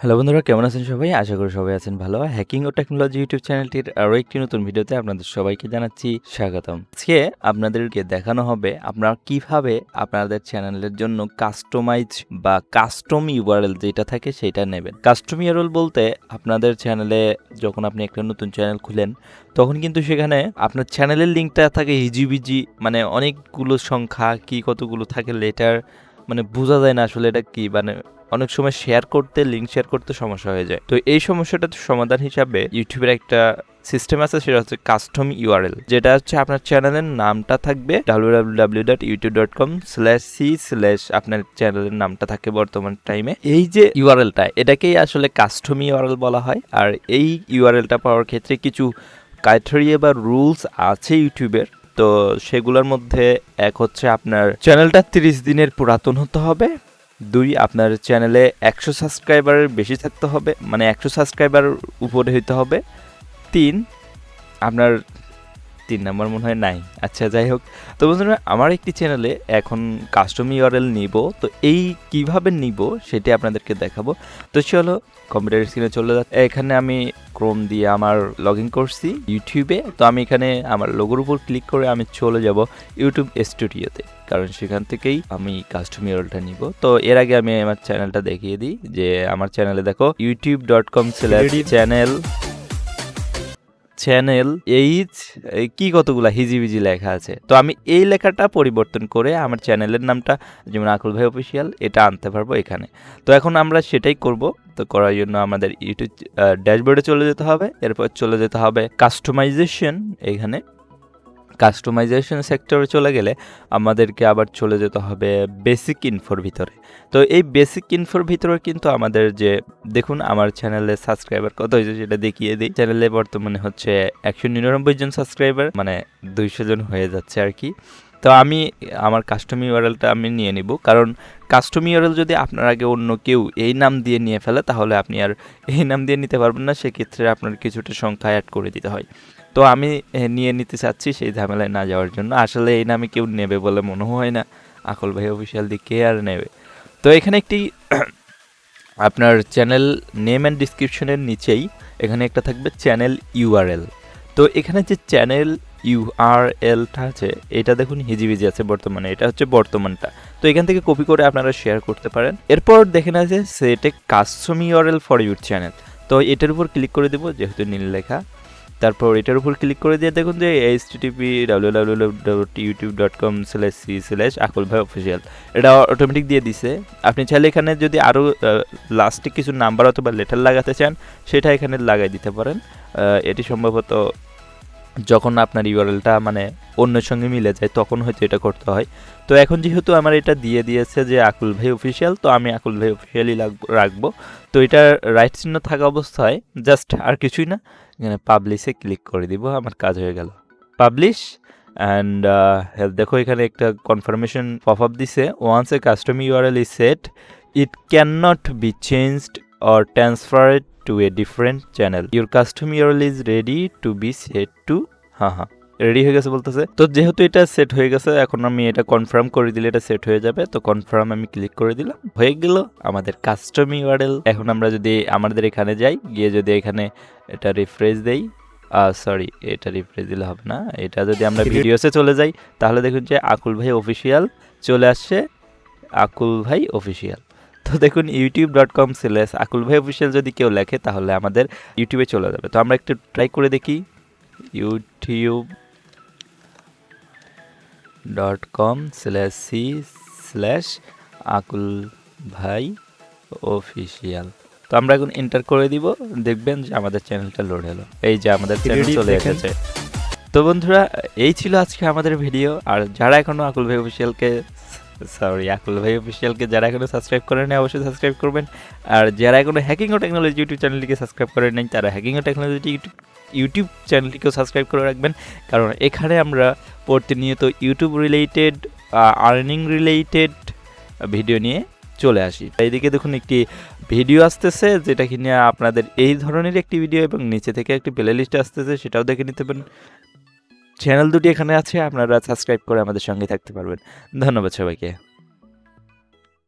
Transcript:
Hello বন্ধুরা, কেমন আছেন সবাই? আশা করি সবাই আছেন ভালো। হ্যাকিং ও টেকনোলজি ইউটিউব চ্যানেলটির আরও একটি নতুন ভিডিওতে আপনাদের সবাইকে জানাচ্ছি স্বাগতম। আজকে আপনাদেরকে দেখানো হবে আপনারা কীভাবে আপনাদের চ্যানেলের জন্য কাস্টমাইজ বা কাস্টম ইউআরএল যেটা থাকে সেটা নেবেন। কাস্টম ইউআরএল বলতে আপনাদের চ্যানেলে যখন আপনি একটা নতুন চ্যানেল খুলেন, তখন কিন্তু সেখানে আপনার চ্যানেলের লিঙ্কটা থাকে হিজিবিজি মানে অনেকগুলো সংখ্যা, কি কতগুলো থাকে লেটার মানে বোঝা যায় না আসলে এটা কি। মানে অনেক সময় শেয়ার করতে লিঙ্ক শেয়ার করতে সমস্যা হয়ে যায়। তো এই সমস্যাটার সমাধান হিসাবে ইউটিউবের একটা সিস্টেম আছে, সেটা হচ্ছে কাস্টম ইউআরএল যেটা হচ্ছে আপনার চ্যানেলের নামটা থাকবে W dot YouTube dot com slash C slash আপনার চ্যানেলের নামটা থাকে বর্তমান টাইমে এই যে ইউআরএলটা এটাকেই আসলে কাস্টম ইউআরএল বলা হয়। আর এই ইউআরএলটা পাওয়ার ক্ষেত্রে কিছু ক্রাইটেরিয়া বা রুলস আছে ইউটিউবের। তো সেগুলোর মধ্যে এক হচ্ছে আপনার চ্যানেলটা তিরিশ দিনের পুরাতন হতে হবে। দুই, আপনার চ্যানেলে একশো সাবস্ক্রাইবারের বেশি থাকতে হবে মানে একশো সাবস্ক্রাইবার উপরে হইতে হবে। তিন, আপনার তিন নাম্বার মনে হয় নাই। আচ্ছা যাই হোক। তো বন্ধুরা, আমার একটি চ্যানেলে এখন কাস্টম ইউআরএল নিব। তো এই কীভাবে নিব সেটি আপনাদেরকে দেখাবো। তো চলো কম্পিউটার স্ক্রিনে চলে যাচ্ছে। এখানে আমি ক্রোম দিয়ে আমার লগ ইন করছি ইউটিউবে তো আমি এখানে আমার লোগোর উপর ক্লিক করে আমি চলে যাব ইউটিউব স্টুডিওতে কারণ সেখান থেকেই আমি কাস্টম ইউরলটা নিব। তো এর আগে আমি আমার চ্যানেলটা দেখিয়ে দিই যে, আমার চ্যানেলে দেখো YouTube dot com channel channel H কি কতগুলা হিজিবিজি লেখা আছে? তো আমি এই লেখাটা পরিবর্তন করে আমার চ্যানেলের নামটা, যেমন আকুল ভাই অফিসিয়াল এটা আনতে পারব এখানে। তো এখন আমরা সেটাই করব। তো করার জন্য আমাদের ইউটিউব ড্যাশবোর্ডে চলে যেতে হবে। এরপর চলে যেতে হবে কাস্টমাইজেশন এখানে। কাস্টমাইজেশন সেক্টরে চলে গেলে আমাদেরকে আবার চলে যেতে হবে বেসিক ইনফোর ভিতরে। তো এই বেসিক ইনফোর ভিতরে কিন্তু আমাদের যে, দেখুন আমার চ্যানেলে সাবস্ক্রাইবার কত হয়েছে সেটা দেখিয়ে দিই। চ্যানেলে বর্তমানে হচ্ছে একশো নিরানব্বই জন সাবস্ক্রাইবার মানে দুইশো জন হয়ে যাচ্ছে আর কি। তো আমি, আমার কাস্টম ইউআরএলটা আমি নিয়ে নিব। কারণ কাস্টম ইউআরএল যদি আপনার আগে অন্য কেউ এই নাম দিয়ে নিয়ে ফেলে, তাহলে আপনি আর এই নাম দিয়ে নিতে পারবেন না। সেক্ষেত্রে আপনার কিছুটা সংখ্যা অ্যাড করে দিতে হয়। তো আমি নিয়ে নিতে চাচ্ছি সেই ঝামেলায় না যাওয়ার জন্য। আসলে এই নামে কেউ নেবে বলে মনে হয় না। আকল ভাই অফিসিয়াল দিক আর নেবে? তো এখানে একটি আপনার চ্যানেল নেম অ্যান্ড ডিসক্রিপশনের নিচেই এখানে একটা থাকবে চ্যানেল ইউআরএল তো এখানে যে চ্যানেল ইউআরএলটা আছে, এটা দেখুন হিজিবিজি আছে বর্তমানে, এটা হচ্ছে বর্তমানটা। তো এখান থেকে কপি করে আপনারা শেয়ার করতে পারেন। এরপর দেখেন আছে সেটে custom URL for your channel তো এটার উপর ক্লিক করে দেবো, যেহেতু নীল লেখা। তারপর এটার উপর ক্লিক করে দিয়ে দেখুন যে H TP W W dot YouTube dot com slash C slash Akul ভাই অফিসিয়াল এটা অটোমেটিক দিয়ে দিছে। আপনি চাইলে এখানে যদি আরও লাস্টে কিছু নাম্বার অথবা লেটার লাগাতে চান, সেটা এখানে লাগাই দিতে পারেন। এটি সম্ভবত যখন আপনার ইউআরএলটা মানে অন্যের সঙ্গে মিলে যায়, তখন হয়তো এটা করতে হয়। তো এখন যেহেতু আমার এটা দিয়ে দিয়েছে যে আকুল ভাই অফিসিয়াল তো আমি আকুল ভাই অফিসিয়ালই রাখব। তো এটা রাইট চিহ্ন থাকা অবস্থায় জাস্ট আর কিছুই না, এখানে পাবলিশে ক্লিক করে দিব, আমার কাজ হয়ে গেল। পাবলিশ অ্যান্ড দেখো এখানে একটা কনফার্মেশন পপ আপ দিছে once a custom URL is set it can not be changed or transferred a different channel your custom URL is ready to be set to হ্যাঁ হ্যাঁ রেডি হয়ে গেছে বলতেছে। তো যেহেতু এটা সেট হয়ে গেছে এখন আমি এটা কনফার্ম করে দিলে এটা সেট হয়ে যাবে। তো কনফার্ম আমি ক্লিক করে দিলাম। হয়ে গেল আমাদের কাস্টম ইউআরএল এখন আমরা যদি আমাদের এখানে যাই গিয়ে যদি এখানে এটা রিফ্রেশ দেই সরি এটা রিফ্রেশ দিলে হবে না। এটা যদি আমরা ভিডিওসে চলে যাই তাহলে দেখুন যে আকুল ভাই অফিসিয়াল চলে আসছে। আকুল ভাই অফিসিয়াল তো দেখুন YouTube dot com slash Akul ভাই অফিসিয়াল যদি কেউ লেখে তাহলে আমাদের ইউটিউবে চলে যাবে। তো আমরা একটু ট্রাই করে দেখি। YouTube dot com slash C slash Akul ভাই অফিসিয়াল তো আমরা এখন এন্টার করে দিব। দেখবেন যে আমাদের চ্যানেলটা লোড হলো। এই যে আমাদের চ্যানেল চলে এসেছে। তো বন্ধুরা এই ছিল আজকে আমাদের ভিডিও আর যারা এখনও আকুল ভাই অফিসিয়ালকে সরি আকুল ভাই অফিসিয়ালকে যারা এখনও সাবস্ক্রাইব করেন অবশ্যই সাবস্ক্রাইব করবেন। আর যারা এখনও হ্যাকিং ও টেকনোলজি ইউটিউব চ্যানেলটিকে সাবস্ক্রাইব করেন নাই, তারা হ্যাকিং ও টেকনোলজি ইউটিউব ইউটিউব চ্যানেলটিকেও সাবস্ক্রাইব করে রাখবেন। কারণ এখানে আমরা প্রতিনিয়ত YouTube related earning related video নিয়ে চলে আসি। এইদিকে দেখুন একটি ভিডিও আসতেছে, যেটা কিনে আপনাদের এই ধরনের একটি ভিডিও এবং নিচে থেকে একটি প্লে লিস্ট আসতেছে, সেটাও দেখে নিতে পারেন। চ্যানেল দুটি এখানে আছে আপনারা সাবস্ক্রাইব করে আমাদের সঙ্গে থাকতে পারবেন। ধন্যবাদ সবাইকে।